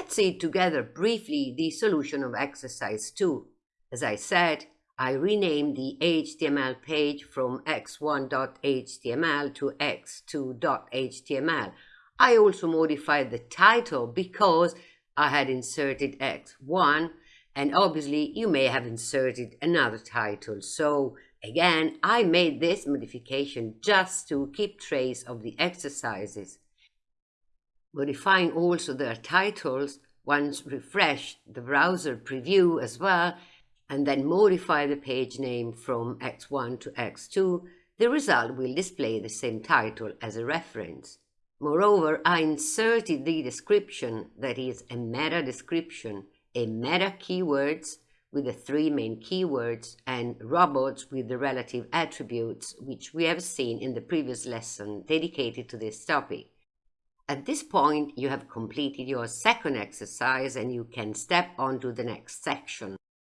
Let's see together briefly the solution of exercise 2. As I said, I renamed the HTML page from x1.html to x2.html. I also modified the title because I had inserted x1 and obviously you may have inserted another title. So again, I made this modification just to keep trace of the exercises. Modifying also their titles, once refresh the browser preview as well, and then modify the page name from x1 to x2, the result will display the same title as a reference. Moreover, I inserted the description, that is a meta description, a meta keywords with the three main keywords and robots with the relative attributes, which we have seen in the previous lesson dedicated to this topic. At this point, you have completed your second exercise and you can step on to the next section.